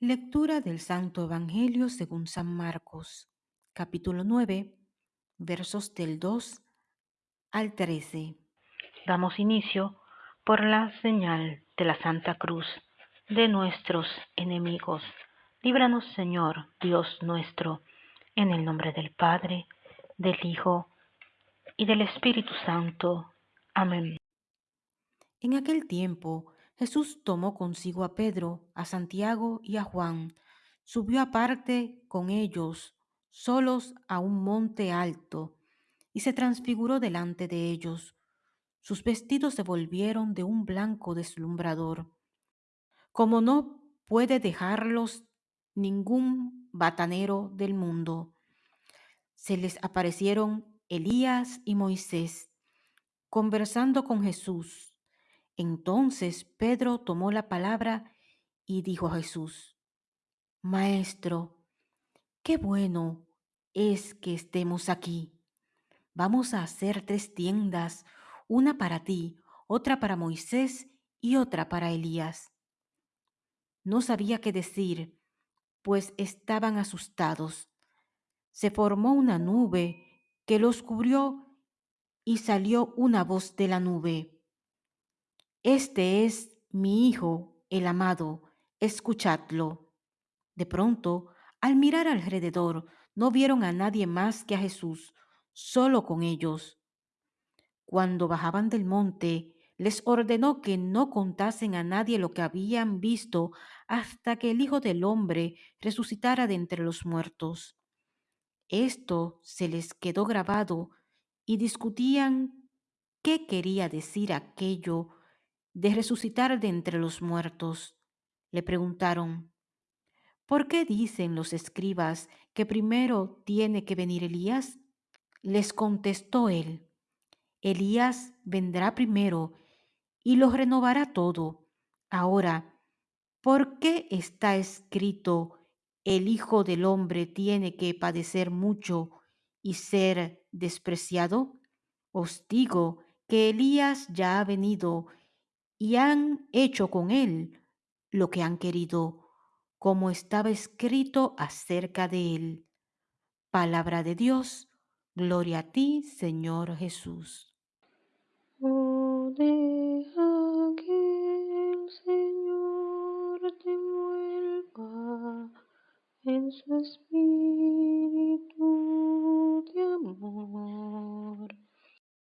Lectura del Santo Evangelio según San Marcos, capítulo 9, versos del 2 al 13. Damos inicio por la señal de la Santa Cruz de nuestros enemigos. Líbranos, Señor, Dios nuestro, en el nombre del Padre, del Hijo y del Espíritu Santo. Amén. En aquel tiempo, Jesús tomó consigo a Pedro, a Santiago y a Juan, subió aparte con ellos, solos a un monte alto, y se transfiguró delante de ellos. Sus vestidos se volvieron de un blanco deslumbrador, como no puede dejarlos ningún batanero del mundo. Se les aparecieron Elías y Moisés, conversando con Jesús. Entonces Pedro tomó la palabra y dijo a Jesús, Maestro, qué bueno es que estemos aquí. Vamos a hacer tres tiendas, una para ti, otra para Moisés y otra para Elías. No sabía qué decir, pues estaban asustados. Se formó una nube que los cubrió y salió una voz de la nube. Este es mi Hijo, el amado, escuchadlo. De pronto, al mirar alrededor, no vieron a nadie más que a Jesús, solo con ellos. Cuando bajaban del monte, les ordenó que no contasen a nadie lo que habían visto hasta que el Hijo del Hombre resucitara de entre los muertos. Esto se les quedó grabado y discutían qué quería decir aquello de resucitar de entre los muertos. Le preguntaron, ¿por qué dicen los escribas que primero tiene que venir Elías? Les contestó él, Elías vendrá primero y lo renovará todo. Ahora, ¿por qué está escrito, el Hijo del Hombre tiene que padecer mucho y ser despreciado? Os digo que Elías ya ha venido y han hecho con él lo que han querido, como estaba escrito acerca de él. Palabra de Dios, gloria a ti, Señor Jesús. Oh, Señor te en su espíritu